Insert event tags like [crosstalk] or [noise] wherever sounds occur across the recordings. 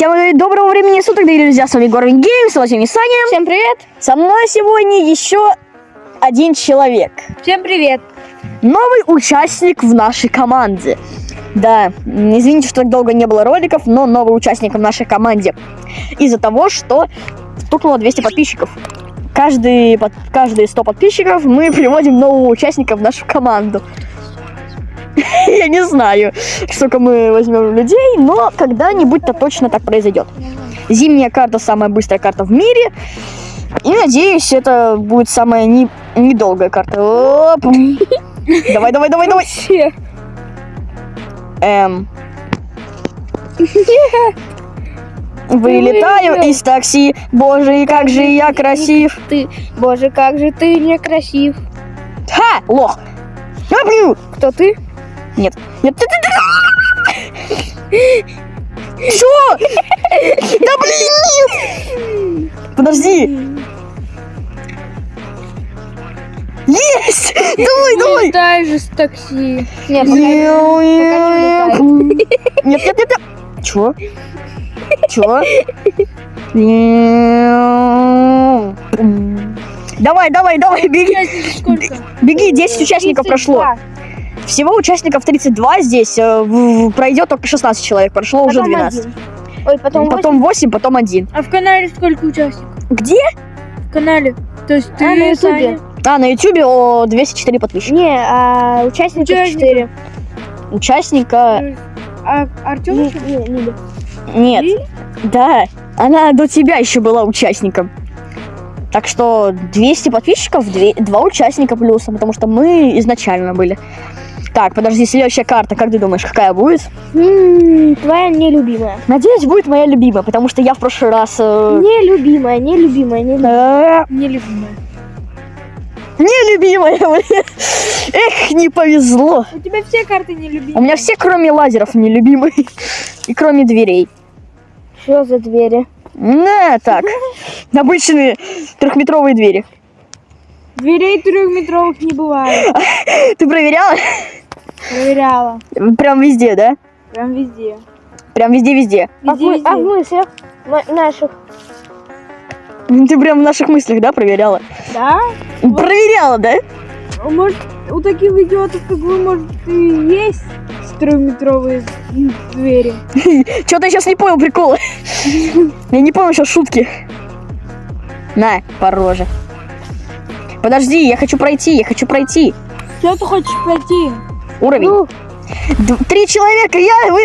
всем доброго времени суток, дорогие друзья, с вами Горвин Геймс, с вами Саня. Всем привет! Со мной сегодня еще один человек. Всем привет! Новый участник в нашей команде. Да, извините, что так долго не было роликов, но новый участник в нашей команде. Из-за того, что стукнуло 200 подписчиков. Каждый, под- каждые 100 подписчиков мы [laughs] приводим нового участника в нашу команду. [laughs] Я не знаю, сколько мы возьмем людей, но когда-нибудь-то точно так произойдет. Зимняя карта самая быстрая карта в мире. И надеюсь, это будет самая не- недолгая карта. Оп. [laughs] Давай, давай, давай, давай. Эм. [laughs] Вылетаю из такси. Боже, как же я красив. Ты, боже, как же ты некрасив. Ха, лох. Блин. Кто ты? Нет. Нет. Чё? Да блин, нет. Подожди. Есть! Давай, давай. Летай же с такси. Нет, Нет, нет, нет. Чё? Чё? Давай, давай, давай, беги. Беги, 10 участников прошло. Всего участников 32 здесь. э, в- в- Пройдет только 16 человек. Прошло уже 12. Ой, потом, Потом 8, потом 1. А в канале сколько участников? Где? В канале. То есть ты, А, на Ютубе. А, на ютубе о, 204 подписчика. Не, а участников Участников. 4. Участника... А Артем? Не, не, не. Нет. Да, она до тебя еще была участником. Так что 200 подписчиков, две- два участника плюса, потому что мы изначально были. Так, подожди, следующая карта, как ты думаешь, какая будет? М, Твоя нелюбимая. Надеюсь, будет моя любимая, потому что я в прошлый раз... э, Нелюбимая, нелюбимая, нелюбимая. э, Нелюбимая. Нелюбимая, [laughs] блин. Эх, не повезло. У тебя все карты У нелюбимые. меня все, кроме лазеров, нелюбимые. И кроме дверей. Что за двери? На, так. [laughs] Обычные трехметровые двери. Дверей трехметровых не бывает. [laughs] Ты проверяла? Проверяла. Прям везде, да? Прям везде. Прям везде-везде. А Везде, а в мыслях наших? Ты прям в наших мыслях, да, проверяла? Да? Проверяла, да? А Может, у таких идиотов, как вы, может, и есть трехметровые двери? [laughs] Что-то я сейчас не понял прикола. [laughs] Я не понял сейчас шутки. На, по роже. Подожди, я хочу пройти, я хочу пройти. Что ты хочешь пройти? Уровень. Ну, Три человека, я, вы,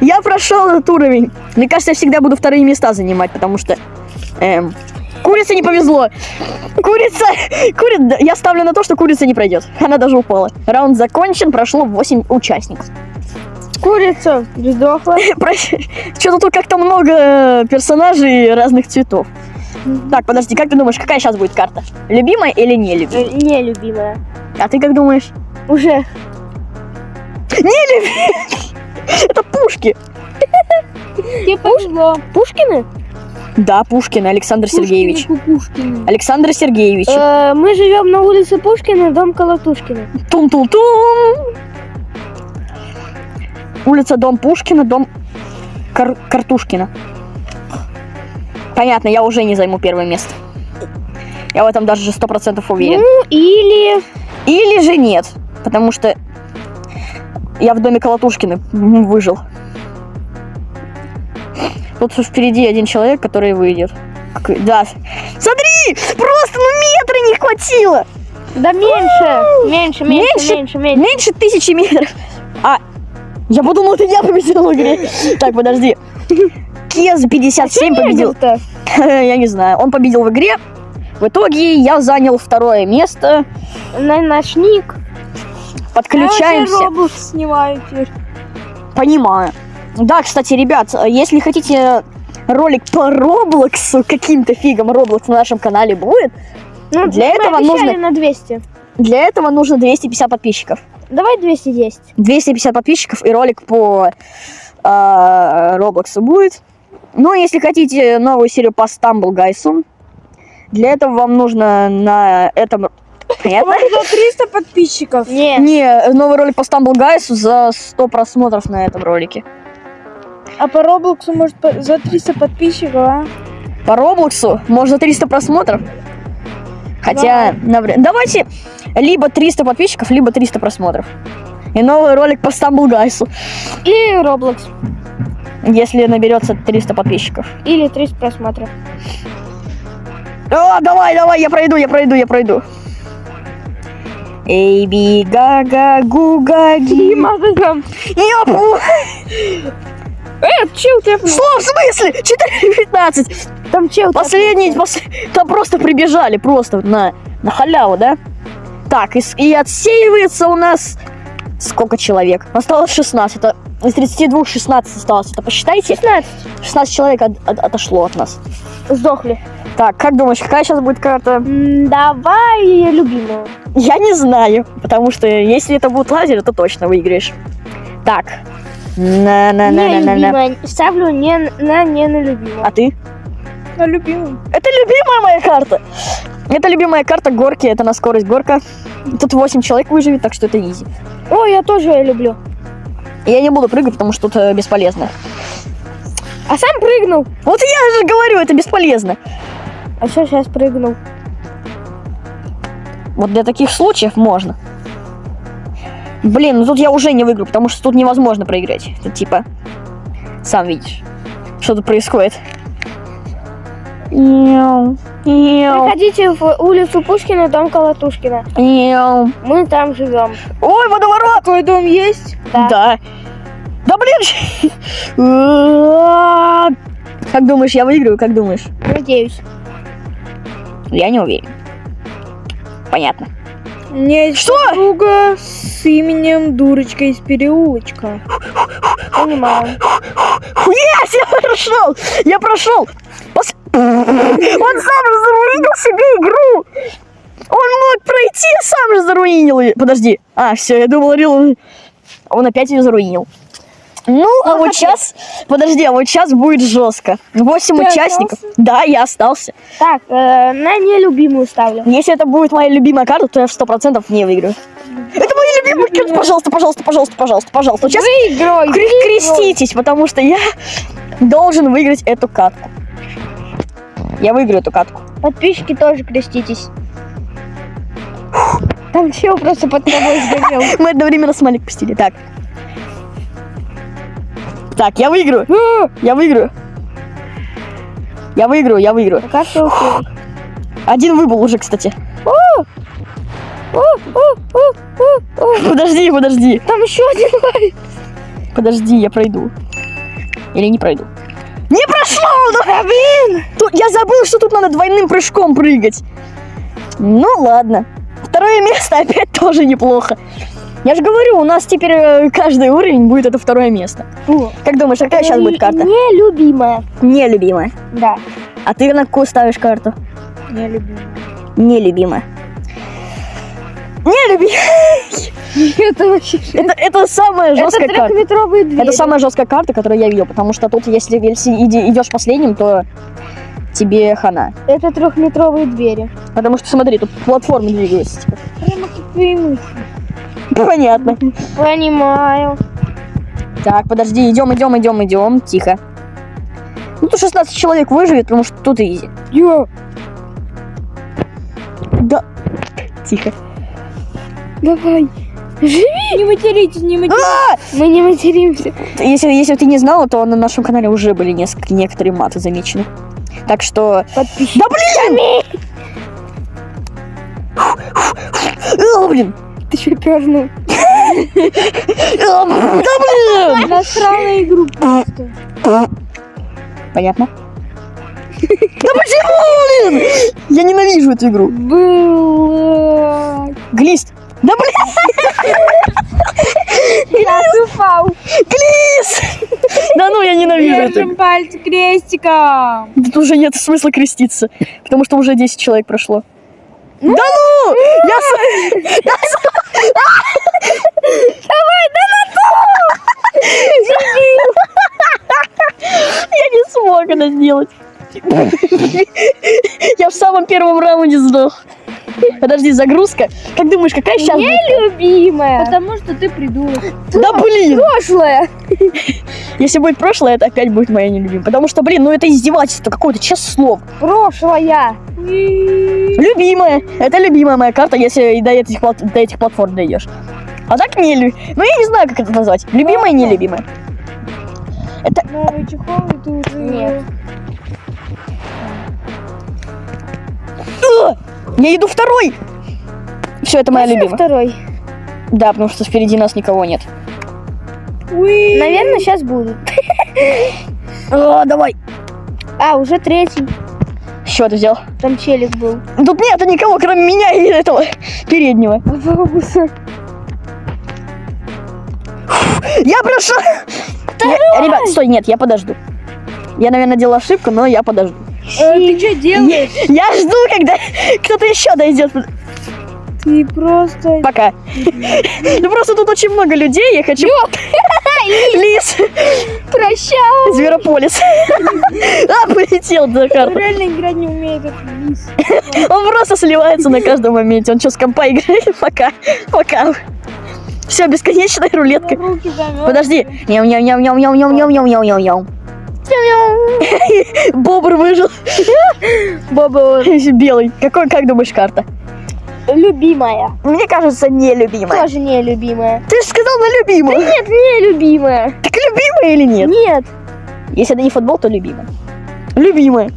я прошел этот уровень. Мне кажется, я всегда буду вторые места занимать, потому что... эм, курице не повезло. Курица... [laughs] Кури... Я ставлю на то, что курица не пройдет. Она даже упала. Раунд закончен, прошло 8 участников. курица сдохла. [laughs] Что-то тут как-то много э, персонажей разных цветов. Так, подожди, как ты думаешь, какая сейчас будет карта? Любимая или не Э, любимая? Нелюбимая. А ты как думаешь? Уже. Это Пушки. Тебе повезло. Пушкины? Да, Пушкин Александр Сергеевич. Пушкин. Александр Сергеевич. Э, мы живем на улице Пушкина, дом Колотушкина. Тум-тум-тум. Улица Дом Пушкина, дом Кар- Картушкина. Понятно, я уже не займу первое место. Я в этом даже сто процентов уверен. Ну, или... Или же нет, потому что я в доме Колотушкина м, выжил. Тут впереди один человек, который выйдет. Да. Смотри! Просто ну метра не хватило! Да меньше, меньше, меньше, Меньше? меньше, меньше. Тысячи метров. А, я подумал, это я победил в игре. Так, подожди. Кез 57 победил. Победил-то. [laughs] Я не знаю. Он победил в игре. В итоге я занял второе место. На наш ник. Подключаемся. Я Roblox снимаю теперь. Понимаю. Да, кстати, ребят, если хотите ролик по Роблоксу, каким-то фигом Роблокс на нашем канале будет, Ну, Для этого нужно- на 200. для этого нужно 250 подписчиков. Давай 210. 250 подписчиков и ролик по э, Роблоксу будет. Ну, если хотите новую серию по Stumble Гайсу, для этого вам нужно на этом... Понятно? За 300 подписчиков. Не. Не, новый ролик по Stumble Гайсу за 100 просмотров на этом ролике. А по Роблоксу, может, по- за 300 подписчиков, а? По Роблоксу можно 300 просмотров. Хотя, навряд- давайте либо 300 подписчиков, либо 300 просмотров. И новый ролик по Stumble Guys, Или Roblox. если наберется 300 подписчиков. Или 30 просмотров. О, давай, давай, я пройду, я пройду, я пройду. Эй, би, гага, гуга, ги. там. Ёпу! Э, чел тэпнул. Что, в смысле? 4.15. Там чел Последний, пос- там просто прибежали, просто на, на халяву, да? Так, и, и отсеивается у нас... Сколько человек? Осталось 16. Это из 32 16 осталось. Это посчитайте. 16. 16 человек от- от- отошло от нас. Сдохли. Так, как думаешь, какая сейчас будет карта? Давай любимую. Я не знаю, потому что если это будет лазер, то точно выиграешь. Так. Не На-на-на-на-на. любимая. Ставлю не на не на любимую. А ты? На любимую. Это любимая моя карта. Это любимая карта горки, это на скорость горка. Тут 8 человек выживет, так что это изи. О, я тоже ее люблю. Я не буду прыгать, потому что тут э, бесполезно. А сам прыгнул. Вот я же говорю, это бесполезно. А что сейчас прыгнул? Вот для таких случаев можно. Блин, ну тут я уже не выиграю, потому что тут невозможно проиграть. Тут типа, сам видишь, что тут происходит. Мяу, мяу, Приходите в улицу Пушкина, дом Колотушкина. мяу. Мы там живем. Ой, водоворот! Такой дом есть? Да. Да. Да блин! [laughs] Как думаешь, я выиграю? Как думаешь? Надеюсь. Я не уверен. Понятно. Есть Что? подруга с именем Дурочка из переулочка. Понимаю. Yes, я прошел! Я прошел! Пос- Он сам же заруинил себе игру! Он мог пройти, сам же заруинил ее. Подожди. А, все, я думал, Рил... Он опять ее заруинил. Ну, а вот [laughs] сейчас... Подожди, а вот сейчас будет жестко. Восемь Ты участников. Да, я остался. Так, э, на нелюбимую ставлю. Если это будет моя любимая карта, то я в сто процентов не выиграю. Это моя любимая карта. Пожалуйста, пожалуйста, пожалуйста, пожалуйста, пожалуйста. Сейчас Выиграй! кре- креститесь, потому что я должен выиграть эту катку. Я выиграю эту катку. Подписчики тоже креститесь. Там чел просто под тобой сгорел. [laughs] Мы одновременно с Малик пустили. Так. Так, я выиграю. Я выиграю. Я выиграю, я выиграю. А ты успел? Один выбыл уже, кстати. Подожди, подожди. Там еще один лайк. Подожди, я пройду. Или не пройду. Не прошло! Ну, блин! Тут, я забыл, что тут надо двойным прыжком прыгать. Ну ладно. Второе место [laughs] опять тоже неплохо. Я же говорю, у нас теперь э, каждый уровень будет это второе место. Фу. Как думаешь, какая сейчас будет карта? Нелюбимая. Нелюбимая. Да. А ты на какую ставишь карту? Не люблю. Нелюбимая. Нелюбимая. [laughs] Это вообще... Это, это самая Это жесткая карта. трехметровые двери. Это самая жесткая карта, которую я видел, потому что тут, если, идешь последним, то тебе хана. Это трехметровые двери. Потому что, смотри, тут платформы двигаются. Прямо как. Понятно. Понимаю. Так, подожди, идем, идем, идем, идем. Тихо. Ну, тут 16 человек выживет, потому что тут изи. Ё, Да. Тихо. Давай. Живи. не материтесь, не материтесь. А! Мы не материмся. Если, если ты не знала, то на нашем канале уже были несколько, некоторые маты замечены. Так что... Подписчики. Да блин! О, блин! Ты что, пернул? О, Да блин! Насрал на игру просто. Понятно? Да почему, блин? Я ненавижу эту игру. Было. Глист. Да блин, Я упал. глист! Да ну, я ненавижу игру. Держим пальцы крестиком. Тут уже нет смысла креститься, потому что уже 10 человек прошло. Да ну! Я [laughs] это раунде сдох. Подожди, загрузка. Как думаешь, какая сейчас будет? Любимая. Потому что ты придурок. Да блин! Прошлое. [laughs] Если будет прошлое, это опять будет моя нелюбимая. Потому что, блин, ну это издевательство какое-то, честное слово. Прошлое. Любимая. Это любимая моя карта, если и до этих, плат- до этих платформ дойдешь. А так не Ну, я не знаю, как это назвать. Любимая и нелюбимая. Новый чехол, ты уже... Нет. Я иду второй! Все, это моя любимая. Второй. Да, потому что впереди нас никого нет. Уи. Наверное, сейчас будут. [laughs] А, давай. А, уже третий. Что ты взял? Там челик был. Тут нет никого, кроме меня и этого переднего. Я прошел! Ребят, стой, нет, я подожду. Я, наверное, делал ошибку, но я подожду. Э, ты что делаешь? Я жду, когда [laughs] кто-то еще дойдет. Ты просто... Пока. Ну просто тут очень много людей, я хочу... [laughs] Лис! Прощай. Зверополис. [laughs] А, полетел Захар. Реально играть не умеет этот лис. Он просто сливается на каждом моменте. Он что, с компа играет? Пока. Пока. Все, бесконечная рулетка. Подожди. Няу Бобр выжил. Бобр белый. Какой, как думаешь, карта? Любимая. Мне кажется, нелюбимая. Тоже нелюбимая. Ты же сказал на любимую. Да нет, нелюбимая. Так любимая или нет? Нет. Если это не футбол, то любимая. Любимая.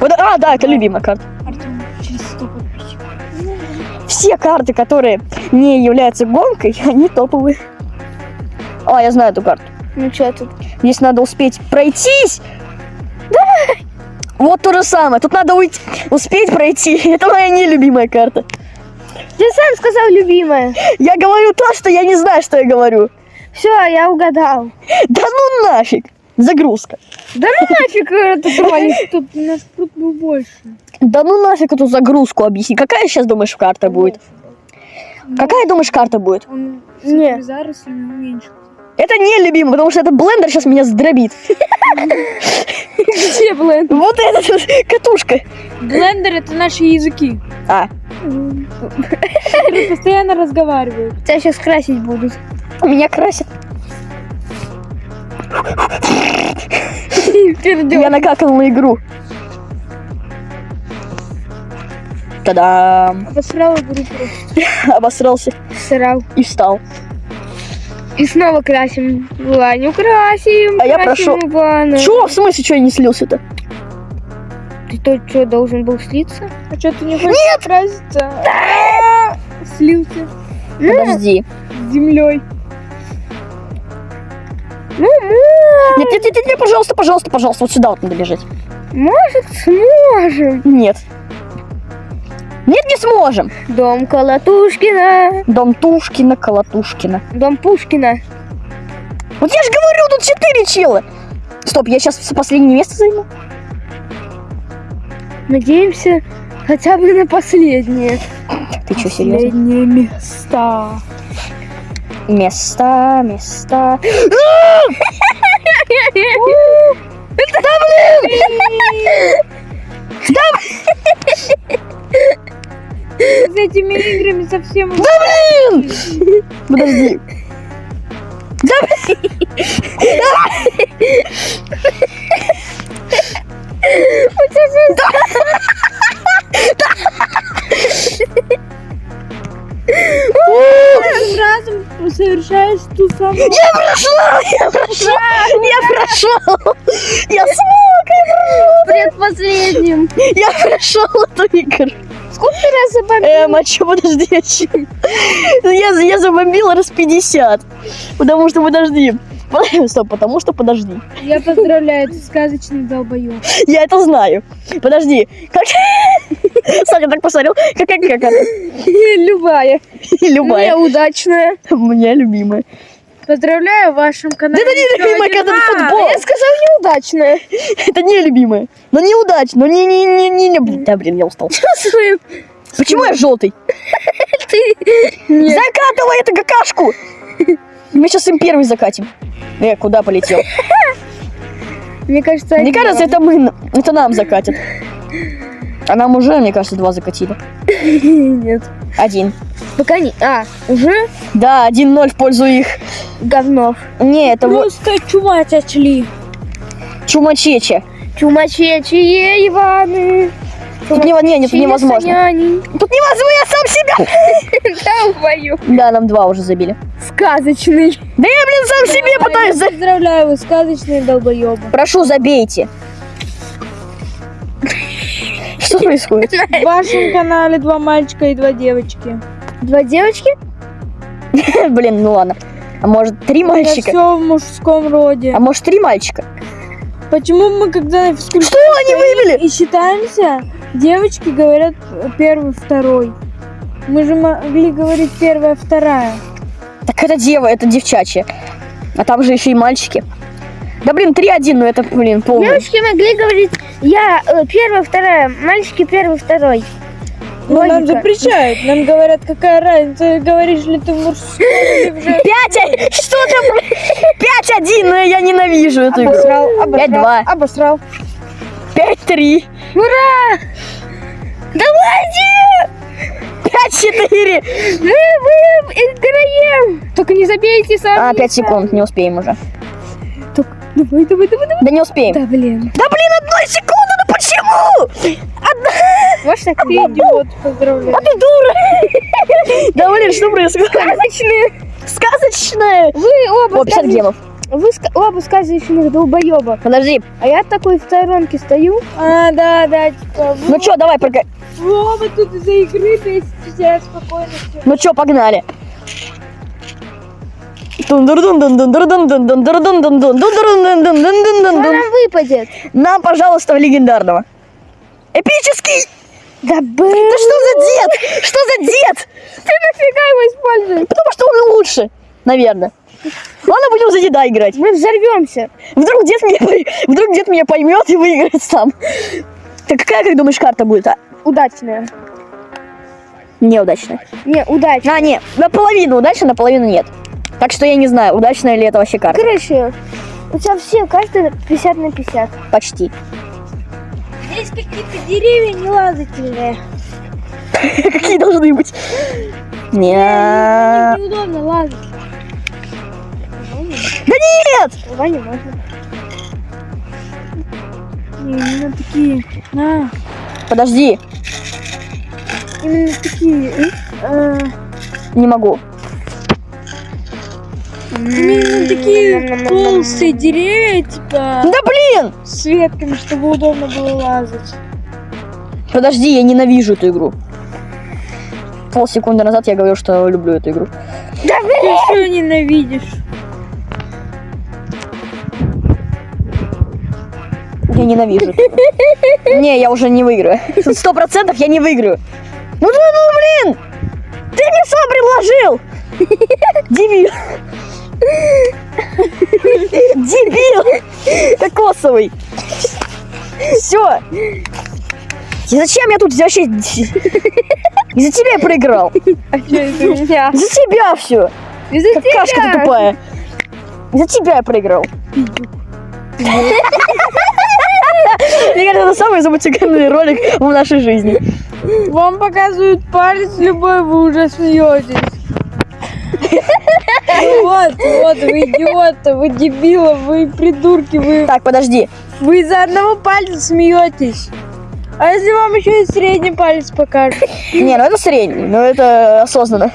Вот, а, да, это любимая карта. Все карты, которые не являются гонкой, [laughs] они топовые. А, я знаю эту карту. Ну что тут? Здесь надо успеть пройтись. Давай. Вот то же самое. Тут надо уйти, успеть пройти. [laughs] Это моя нелюбимая карта. Ты сам сказал любимая. Я говорю то, что я не знаю, что я говорю. Все, я угадал. Да ну нафиг. Загрузка. Да ну нафиг это. Тут у нас тут был больше. Да ну нафиг эту загрузку объясни. Какая сейчас думаешь карта будет? Какая думаешь карта будет? Он Не. с зарослями уменьшил. Это не любимый, потому что этот блендер сейчас меня сдробит. Где, блин? Вот эта вот катушка. Блендер это наши языки. А, постоянно разговаривают. Тебя сейчас красить будут. меня. Пердёж. Я накакал на игру. Та-дам! Обосрал игру. [laughs] Обосрался Срал. и встал. И снова красим. Ваню красим. А я красим прошу- Ивана. Чё? В смысле, что я не слился-то? Ты то что, должен был слиться? А что ты не хочешь краситься? Слился Подожди. с землей. Ну, мо- Нет, нет, нет, нет, нет, пожалуйста, пожалуйста, пожалуйста, вот сюда вот надо бежать. может сможем. Нет. Нет, не сможем. Дом Колотушкина. Дом Тушкина, Колотушкина. Дом Пушкина. Вот я же говорю, тут четыре чела. Стоп, я сейчас последнее место займу. Надеемся хотя бы на последнее. Ты что, серьезно? Последнее место. Места, места. [laughs] [laughs] [laughs] С этими играми совсем... Да блин! Подожди. Да блин! Да! Да! [laughs] Разом совершаешь ту самую... Я прошел, я прошел, я прошел. Я смог, Предпоследним. я прошел эту игру. Сколько ты раз забомбил? Эм, а чё, подожди, а Я, я забомбил раз 50. Потому что, подожди. Стоп, потому что, подожди. Я поздравляю, ты сказочный долбоёб. Я это знаю. Подожди, как... Саня так посмотрел, какая как это? Любая. Любая. Неудачная. Моя любимая. Поздравляю, в вашем Да канале... это не любимая, когда раз. футбол. Я сказал неудачная. Это не любимая. Но неудачно, но не, не, не, не, не, блин, да, блин, я устал. [laughs] Свою. Почему я желтый? [laughs] Ты. Закатывай эту какашку! Мы сейчас им первый закатим. Э, куда полетел? Мне кажется, Мне кажется, это мы, это нам закатят. А нам уже, мне кажется, два закатили. [laughs] Нет. Один. Пока не... А, уже Да, 1-0 в пользу их. говнов. Не, это вот Просто чумать отшли. чумачече. Чумачечие Иваны. Тут не, не, это невозможно. Тут невозможно, я сам себя. [laughs] Долбоёб. Да, нам два уже забили. Сказочный. Да я, блин, сам себе пытаюсь за... Поздравляю, вы сказочные долбоебы. Прошу, забейте. Что [laughs] происходит? В вашем канале два мальчика и два девочки. Два девочки? [laughs] Блин, ну ладно. А может, три мальчика? все в мужском роде. А может, три мальчика? Почему мы, когда на физкультуре Что они вывели? и считаемся, девочки говорят первый, второй. Мы же могли говорить первая, вторая. Так это дева, это девчачья. А там же еще и мальчики. Да блин, 3-1, ну это, блин, полный. Девочки могли говорить, я э, первая, вторая, мальчики первый, второй. Ну, нам запрещают. Нам говорят, какая разница, говоришь ли ты женском. 5 Что там? 5-1, но я ненавижу эту игру. Обосрал, обосрал, 5-2. обосрал. 5-3. Ура! Давайте! 5-4. Мы, играем! Только не забейте сами. А, 5 секунд, не успеем уже. Давай, давай, давай, давай. Да не успеем. Да, блин. Да блин, одной секунды, ну почему? Может, так Ты идиот, поздравляю. А ты дура. Да блин, что происходит? сказочные. Сказочное. Вы оба О, 50 сказоч- гемов. Вы оба сказочных долбоеба. Подожди. А я такой в сторонке стою. А, да, да, типа, вы, Ну чё, давай, прога... вы оба тут из-за игры бесите себя спокойно. всё. Ну чё, погнали. Что нам выпадет? Нам, пожалуйста, в легендарного. Эпический! Да блин. Да что за дед? Что за дед? Ты нафига его используешь? Потому что он лучше, наверное. Ладно, будем за деда играть. Мы взорвемся. Вдруг дед меня, вдруг дед меня поймет и выиграет сам. Так какая, как думаешь, карта будет? А? Удачная. Неудачная. Не, удачная. А, не, наполовину удачная, наполовину нет. Так что я не знаю, удачная ли это вообще карта. Короче, у тебя все карты 50 на 50. Почти. Здесь какие-то деревья нелазательные. [laughs] Какие должны быть? Не. Неудобно лазать. Да нет! Можно. Не, именно такие. На, Подожди, именно такие. э, не могу. Именно такие толстые деревья, типа, Да блин! с ветками, чтобы удобно было лазать. Подожди, я ненавижу эту игру. Полсекунды назад я говорил, что люблю эту игру. Ты что ненавидишь? Я ненавижу. Не, я уже не выиграю. Сто процентов я не выиграю. Ну, ну, ну, блин! Ты мне сам предложил! Дебил! Дебил! Кокосовый! Все! И зачем я тут вообще... Из-за тебя я проиграл. Из-за тебя все. Из-за Какашка ты тупая. Из-за тебя я проиграл. [laughs] Мне кажется, это самый замутиканный ролик в нашей жизни. Вам показывают палец любой, вы уже смеетесь. Вот, вот, вы идиоты, вы дебилы, вы придурки, вы, Так, подожди. вы из-за одного пальца смеетесь. А если вам еще и средний палец покажут? Не, ну это средний, но это осознанно.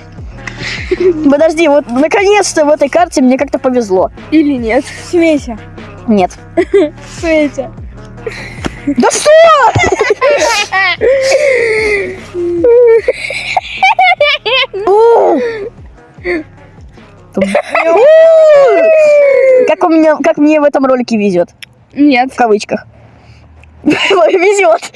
Подожди, вот наконец-то в этой карте мне как-то повезло. Или нет? Смейся, Нет. смейся. Да что? Как у меня, как мне в этом ролике везет, Нет. в кавычках. Везет.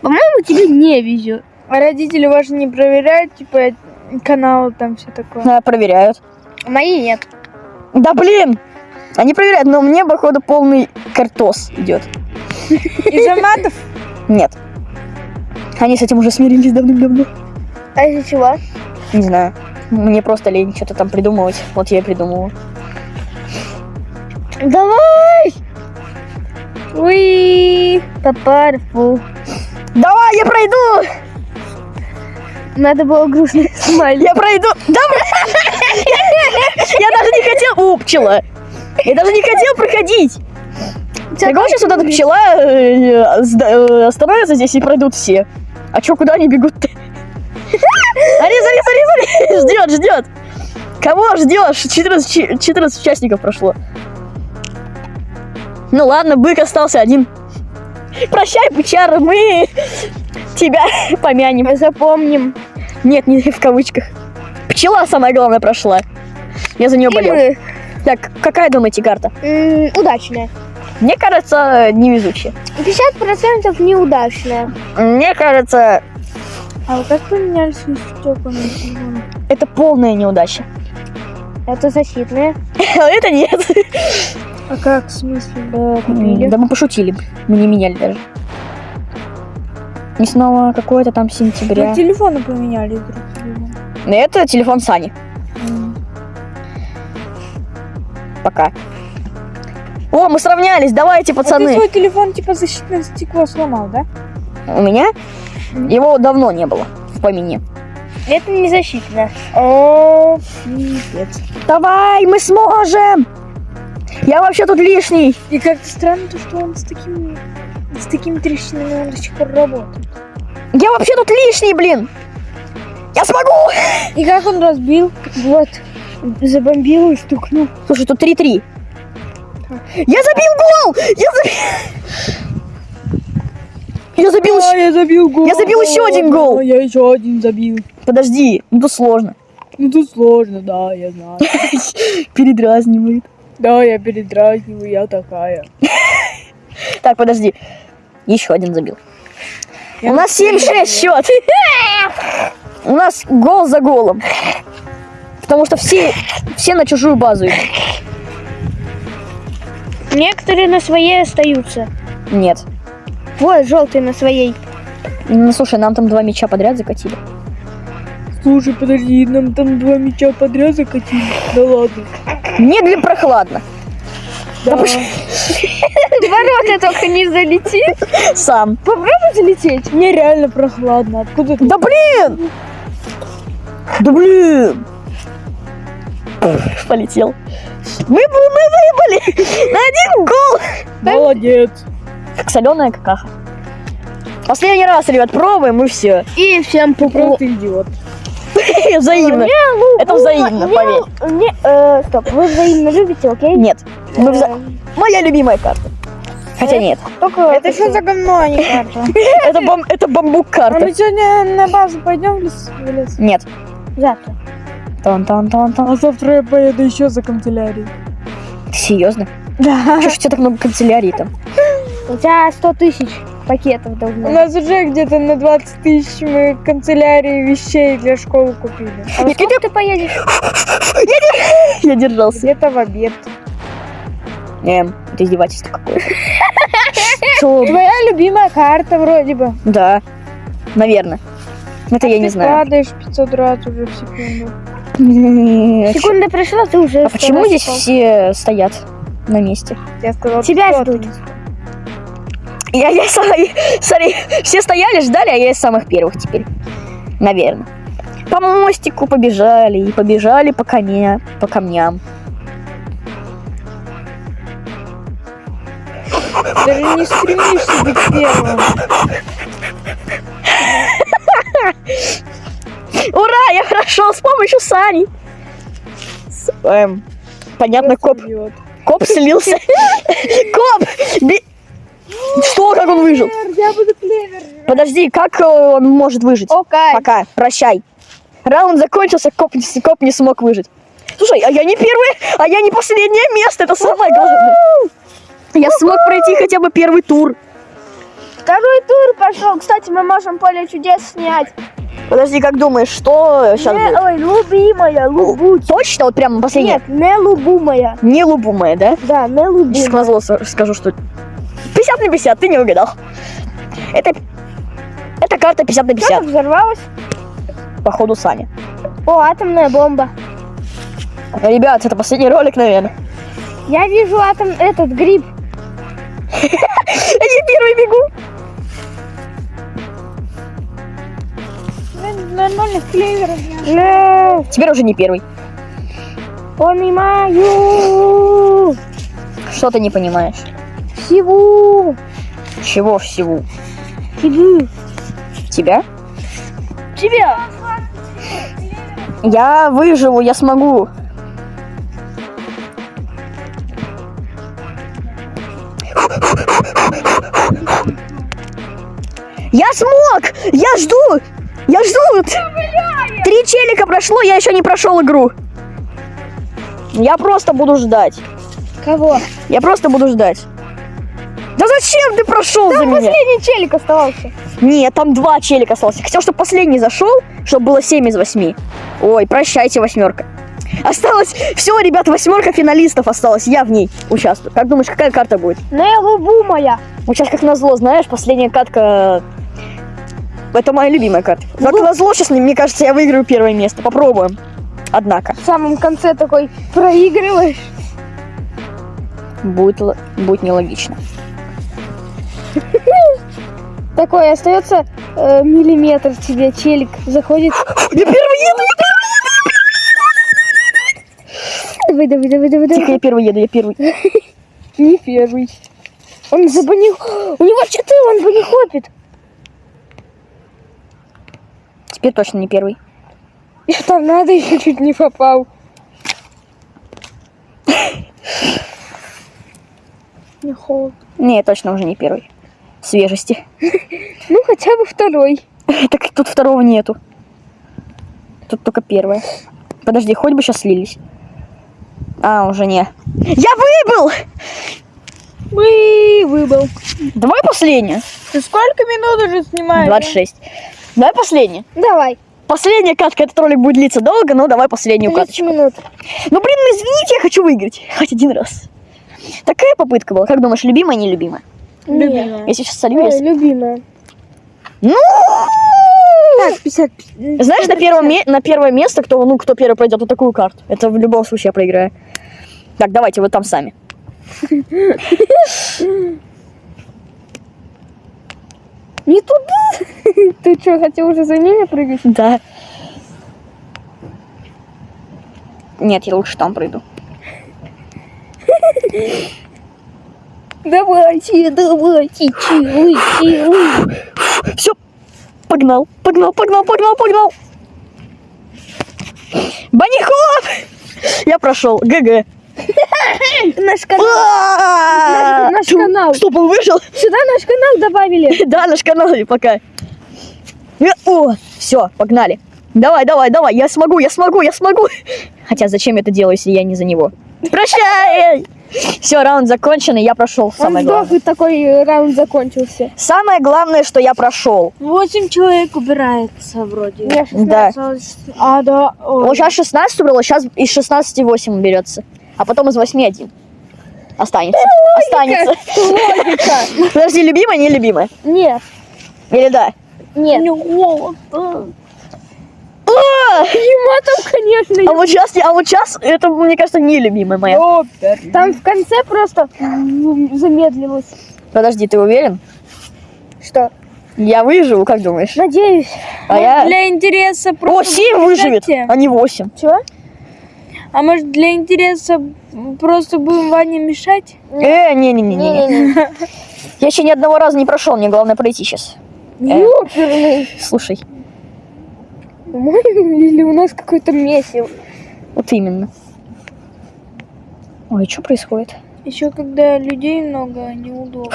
По-моему, тебе не везет. А родители ваши не проверяют, типа, каналы там все такое? А, Проверяют. Мои нет. Да блин! Они проверяют, но мне, походу, полный картос идет. Из-за матов? Нет. Они с этим уже смирились давным-давно. А из-за чего? Не знаю. Мне просто лень что-то там придумывать. Вот я и придумываю. Давай! Уи! Папарфу. Давай, я пройду! Надо было грустно [laughs] смайлик. Я пройду! Да, бля- [laughs] Я даже не хотел... У, пчела! Я даже не хотел проходить! Прикол, сейчас вот эта пчела э, сда- э, остановится здесь и пройдут все. А чё, куда они бегут-то? Смотри, [laughs] смотри, смотри, смотри! [laughs] Ждет, ждет! Кого ждешь? 14, чи- 14 участников прошло. Ну ладно, бык остался один. Прощай, бычара, мы [laughs] тебя помянем. Запомним. Нет, не в кавычках. Пчела самое главное прошла. Я за нее И болел. мы. Так, какая думаете карта? М, Удачная. Мне кажется, невезучая. 50% неудачная. Мне кажется, А вы как поменяли свой стёкла на телефоне? это полная неудача. Это защитная. [laughs] Это нет. А как, в смысле? Купили. Да мы пошутили. Мы не меняли даже. И снова какое-то там сентября. Вы телефоны поменяли друг с другом. Это телефон Сани. Пока. О, мы сравнялись, давайте, А ты пацаны. свой телефон типа защитное стекло сломал, да? У меня? Его давно не было в помине. Это не защитная. О, пипец. Давай, мы сможем! Я вообще тут лишний. И как-то странно то, что он с такими с такими трещинами он до сих пор работает. Я вообще тут лишний, блин. Я смогу! И как он разбил? Вот. Забомбил и стукнул. Слушай, тут 3-3. Я забил гол! Я забил... Я забил Да, еще... я забил гол. Я забил еще один гол. Да, я еще один забил. Подожди, ну тут сложно. Ну тут сложно, да, я знаю. [laughs] Передразнивает. Да, я передразниваю, я такая. [laughs] Так, подожди. Еще один забил. Я У нас 7-6 счет. [laughs] У нас гол за голом. Потому что все, все на чужую базу идут. Некоторые на своей остаются. Нет. Вот, желтый на своей. Ну, слушай, нам там два мяча подряд закатили. Слушай, подожди, нам там два мяча подряд закатили. Да ладно. Не для прохладно. Да. Ворота только не залетит. Сам. Попробуй залететь. Мне реально прохладно. Откуда ты? Да блин! Да блин! [laughs] Полетел. Мы, мы выбыли [laughs] на один гол! Молодец. Как соленая какаха. Последний раз, ребят, пробуем и все. И всем пупу. Просто идиот. [laughs] Взаимно. Это взаимно, поверь. Не, э, стоп, вы взаимно любите, окей? Нет. Э, Моя любимая карта. Хотя нет. Только Это что за говно, а не карта? Это, бам- это бамбук А карта. мы сегодня на базу пойдем в лес? Нет. завтра. Тан-тан-тан-тан. А завтра я поеду еще за канцелярией. Серьезно? Да. Чего ж у тебя так много канцелярий там? У тебя 100 тысяч пакетов должно У нас уже где-то на 20 тысяч мы канцелярии вещей для школы купили. А во сколько ты поедешь? Я держался. Где-то в обед. Эм, это издевательство какое-то. Что? Твоя любимая карта вроде бы. Да. Наверное. Это я Ты не знаю. падаешь 500 раз уже в секунду. Секунда пришла, ты уже... А почему здесь все стоят на месте? Я сказала, Тебя 500 ждут. Я, я сам- смотри, все стояли, ждали, а я из самых первых теперь. Наверное. По мостику побежали и побежали по коне, по камням. Даже не стремишься быть первым. [laughs] Ура, я прошел с помощью Сани. С- эм, понятно, коп, коп слился. [laughs] Коп! Что, как он выжил? Я буду клевер. Подожди, как э, он может выжить? Окей. Пока, прощай. Раунд закончился, коп, не- коп не смог выжить. Слушай, а я не первый, а я не последнее место, это самое главное. Я смог пройти хотя бы первый тур. Второй тур пошел. Кстати, мы можем поле чудес снять. Подожди, как думаешь, что сейчас Не, будет? ой, любимая, лубу. Точно, вот прям последнее? Нет, не лубумая. Не лубумая, да? Да, не Сейчас лубумая. назло с- скажу, что 50 на 50, ты не угадал. Это, это карта 50 на 50, Что-то взорвалось. походу Саня. О, атомная бомба. Ребят, это последний ролик, наверное. Я вижу атом, этот гриб. [laughs] первый бегу. Нормально клевер. Не Теперь уже не первый. понимаю. Что ты не понимаешь? Всего. Чего всего? Иди. Тебя? Тебя. Я выживу, я смогу. Я смог! Я жду! Я жду! Три челика прошло, я еще не прошел игру. Я просто буду ждать. Кого? Я просто буду ждать. Да зачем ты прошел за меня? Последний челик оставался. Нет, там два челика осталось. Хотел, чтобы последний зашел, чтобы было 7 из 8. Ой, прощайте, восьмерка. Осталось... Все, ребят, восьмерка финалистов осталось. Я в ней участвую. Как думаешь, какая карта будет? Не лубу моя. Вот сейчас, как назло, знаешь, последняя катка... Это моя любимая карта. Как Ну. назло, сейчас, мне кажется, я выиграю первое место. Попробуем. Однако, В самом конце такой проигрываешь. будет, будет нелогично. Такой остается э, миллиметр тебе челик заходит. [gasps] Я первый еду! Давай, давай, давай, давай, Тихо, я первый еду, я первый. [laughs] Не первый. Он забанил. У него что-то он банихопит. Теперь точно не первый. И там надо [laughs] еще чуть не попал. Не холодно. Не, точно уже не первый. Свежести. [laughs] Ну, хотя бы второй. [laughs] Так тут второго нету. Тут только первое. Подожди, хоть бы сейчас слились. А, уже не. Я выбыл! Мы выбыл. Давай последнее. Ты сколько минут уже снимаешь? 26. Давай последнее. Давай. Последняя катка. Этот ролик будет длиться долго, но давай последнюю 30 каточку. минут. Ну, блин, ну извините, я хочу выиграть. Хоть один раз. Такая попытка была. Как думаешь, любимая, нелюбимая? Любимая. Если сейчас солью, если... любимая. Ну! Так, 50. Знаешь, на, первом ме- на первое место, кто, ну, кто первый пройдет вот такую карту. Это в любом случае я проиграю. Так, давайте, вот там сами. [laughs] Не туда. [laughs] Ты что, хотел уже за ними прыгать? Да. Нет, я лучше там пройду. Давайте, давайте, чилы, чилы. Все, погнал, погнал, погнал, погнал, погнал. Банихоп! Я прошел, ГГ. [laughs] Наш канал. А! Наш канал. Стоп, он вышел? Сюда наш канал добавили. [laughs] Да, наш канал, пока. Э, О, все, погнали. Давай, давай, давай, я смогу, я смогу, я смогу. Хотя зачем я это делаю, если я не за него? Прощай! Все, раунд закончен, и я прошел самое сдох, главное. и такой э, раунд закончился. Самое главное, что я прошел. 8 человек убирается вроде. Я Да. Осталось- А, да. Ой. Вот сейчас 16 убрала, сейчас из 16 8 уберется. А потом из 8 один. Останется. Останется. Логика. [laughs] Подожди, любимая, не любимая? Нет, Или да? нет. Мне холодно. А, Ему там, конечно, а вот сейчас, а вот сейчас, это, мне кажется, не любимая моя. Там в конце просто замедлилось. Подожди, ты уверен? Что? Я выживу, как думаешь? Надеюсь. А я... Для интереса О, просто 7 будем выживет, мешать а не 8. Чего? А может для интереса просто будем Ване мешать? Э. Не-не-не. Я еще ни одного раза не прошел, мне главное пройти сейчас. Ёперный. Слушай, Или у нас какой-то месив. вот именно. Ой, что происходит? Еще когда людей много, неудобно.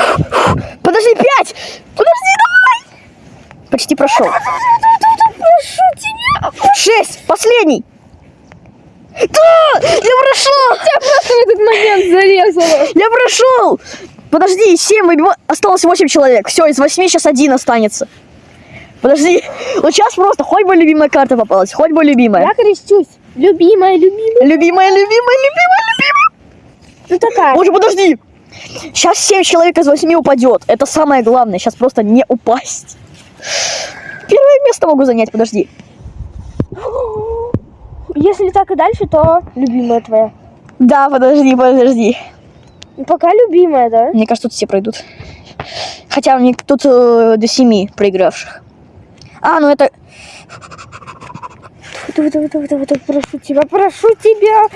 Подожди, 5! Подожди, давай! Почти прошел. Прошу тебя. 6! Последний! Да! Я прошел! Я просто в этот момент зарезала. Я прошел! Подожди, 7 выбива... Осталось 8 человек. Все, из 8 сейчас один останется. Подожди. Вот сейчас просто хоть бы любимая карта попалась, хоть бы любимая. Я крестюсь. Любимая, любимая. Любимая, любимая, любимая, любимая. Ну такая. Боже, подожди. Сейчас 7 человек из 8 упадет. Это самое главное. Сейчас просто не упасть. Первое место могу занять, подожди. Если так и дальше, то любимая твоя. Да, подожди, подожди. Пока любимая, да? Мне кажется, тут все пройдут. Хотя у них тут э, до семи проигравших. А, ну это... Давай, давай, давай, давай, давай, прошу тебя, прошу тебя.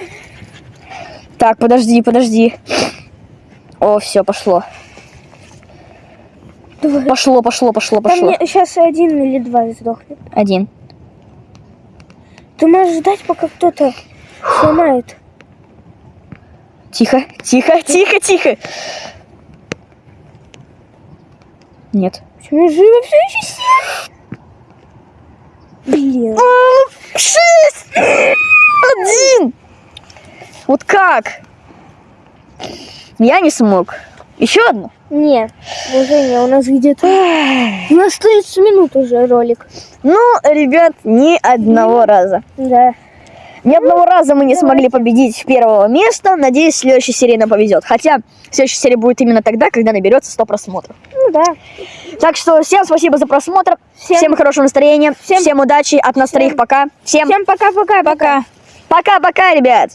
Так, подожди, подожди. О, все, пошло. Давай. Пошло, пошло, пошло, Там пошло. сейчас один или два сдохнет. Один. Ты можешь ждать, пока кто-то сломает. Тихо, тихо, тихо, тихо. Нет. Почему живо все еще семь? Блин. Шесть! Один! Вот как? Я не смог. Еще одну? Нет, уже не, у нас где-то... У нас 30 минут уже ролик. Ну, ребят, ни одного раза. Да. Ни одного раза мы не смогли победить первого места. Надеюсь, в следующей серии нам повезет. Хотя следующая серия будет именно тогда, когда наберется 100 просмотров. Ну да. Так что всем спасибо за просмотр. Всем, Всем- хорошего настроения. Всем, всем- удачи. От нас всем- троих пока. Всем Всем пока-пока. Пока. пока-пока, ребят.